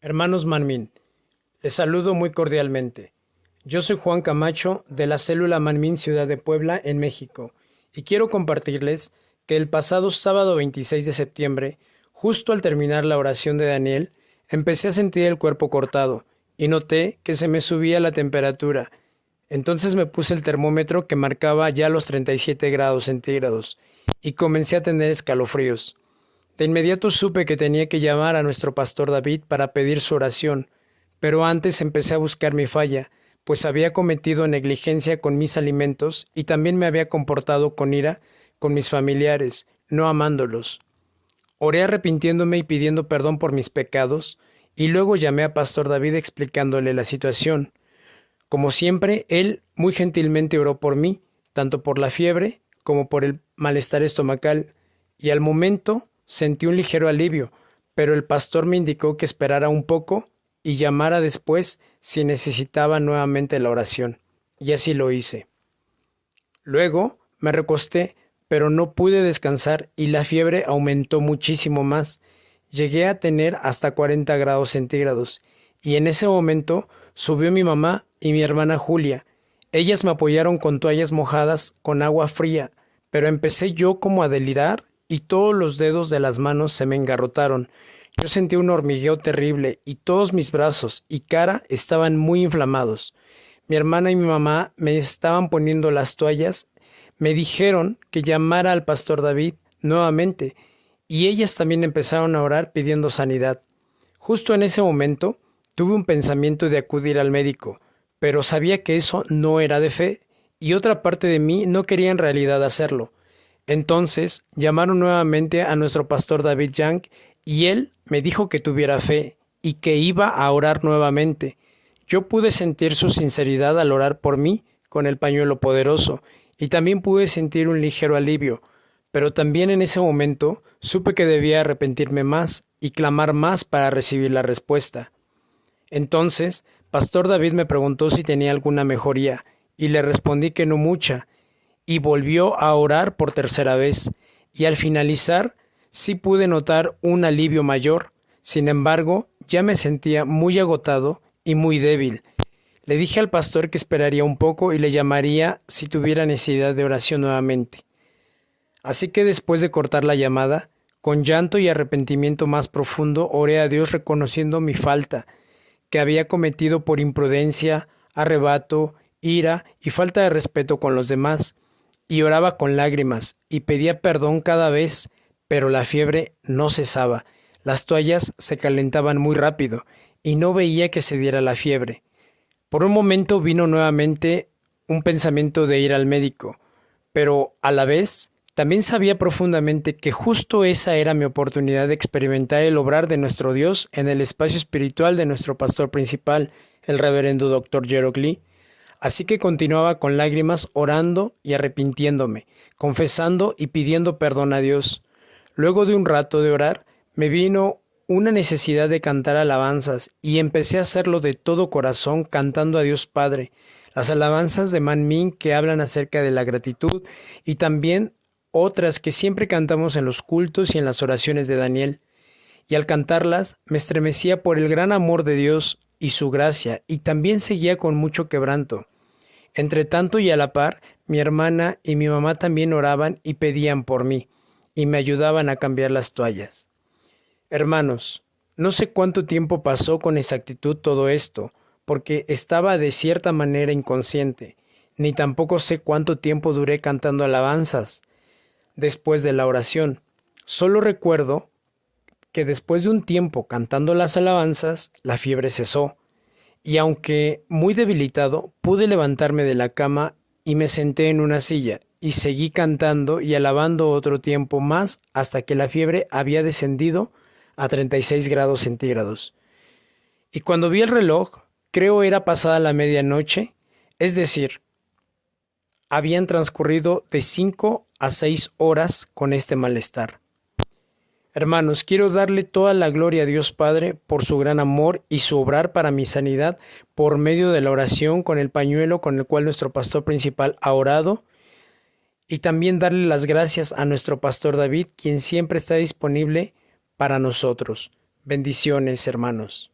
Hermanos Manmin, les saludo muy cordialmente. Yo soy Juan Camacho de la célula Manmin Ciudad de Puebla en México y quiero compartirles que el pasado sábado 26 de septiembre, justo al terminar la oración de Daniel, empecé a sentir el cuerpo cortado y noté que se me subía la temperatura. Entonces me puse el termómetro que marcaba ya los 37 grados centígrados y comencé a tener escalofríos. De inmediato supe que tenía que llamar a nuestro pastor David para pedir su oración, pero antes empecé a buscar mi falla, pues había cometido negligencia con mis alimentos y también me había comportado con ira con mis familiares, no amándolos. Oré arrepintiéndome y pidiendo perdón por mis pecados, y luego llamé a Pastor David explicándole la situación. Como siempre, él muy gentilmente oró por mí, tanto por la fiebre como por el malestar estomacal, y al momento Sentí un ligero alivio, pero el pastor me indicó que esperara un poco y llamara después si necesitaba nuevamente la oración, y así lo hice. Luego me recosté, pero no pude descansar y la fiebre aumentó muchísimo más. Llegué a tener hasta 40 grados centígrados, y en ese momento subió mi mamá y mi hermana Julia. Ellas me apoyaron con toallas mojadas con agua fría, pero empecé yo como a delirar y todos los dedos de las manos se me engarrotaron. Yo sentí un hormigueo terrible y todos mis brazos y cara estaban muy inflamados. Mi hermana y mi mamá me estaban poniendo las toallas, me dijeron que llamara al pastor David nuevamente y ellas también empezaron a orar pidiendo sanidad. Justo en ese momento tuve un pensamiento de acudir al médico, pero sabía que eso no era de fe y otra parte de mí no quería en realidad hacerlo. Entonces llamaron nuevamente a nuestro pastor David Young y él me dijo que tuviera fe y que iba a orar nuevamente. Yo pude sentir su sinceridad al orar por mí con el pañuelo poderoso y también pude sentir un ligero alivio, pero también en ese momento supe que debía arrepentirme más y clamar más para recibir la respuesta. Entonces, Pastor David me preguntó si tenía alguna mejoría, y le respondí que no mucha, y volvió a orar por tercera vez, y al finalizar sí pude notar un alivio mayor. Sin embargo, ya me sentía muy agotado y muy débil. Le dije al pastor que esperaría un poco y le llamaría si tuviera necesidad de oración nuevamente. Así que después de cortar la llamada, con llanto y arrepentimiento más profundo, oré a Dios reconociendo mi falta, que había cometido por imprudencia, arrebato, ira y falta de respeto con los demás, y oraba con lágrimas y pedía perdón cada vez, pero la fiebre no cesaba. Las toallas se calentaban muy rápido y no veía que se diera la fiebre. Por un momento vino nuevamente un pensamiento de ir al médico, pero a la vez también sabía profundamente que justo esa era mi oportunidad de experimentar el obrar de nuestro Dios en el espacio espiritual de nuestro pastor principal, el reverendo. Jerok Lee, Así que continuaba con lágrimas orando y arrepintiéndome, confesando y pidiendo perdón a Dios. Luego de un rato de orar, me vino una necesidad de cantar alabanzas y empecé a hacerlo de todo corazón cantando a Dios Padre, las alabanzas de Man Min que hablan acerca de la gratitud y también otras que siempre cantamos en los cultos y en las oraciones de Daniel. Y al cantarlas me estremecía por el gran amor de Dios y su gracia, y también seguía con mucho quebranto. Entre tanto y a la par, mi hermana y mi mamá también oraban y pedían por mí, y me ayudaban a cambiar las toallas. Hermanos, no sé cuánto tiempo pasó con exactitud todo esto, porque estaba de cierta manera inconsciente, ni tampoco sé cuánto tiempo duré cantando alabanzas después de la oración. Solo recuerdo que después de un tiempo cantando las alabanzas, la fiebre cesó, y aunque muy debilitado, pude levantarme de la cama y me senté en una silla, y seguí cantando y alabando otro tiempo más hasta que la fiebre había descendido a 36 grados centígrados. Y cuando vi el reloj, creo era pasada la medianoche, es decir, habían transcurrido de 5 a 6 horas con este malestar. Hermanos, quiero darle toda la gloria a Dios Padre por su gran amor y su obrar para mi sanidad por medio de la oración con el pañuelo con el cual nuestro pastor principal ha orado. Y también darle las gracias a nuestro pastor David, quien siempre está disponible para nosotros. Bendiciones, hermanos.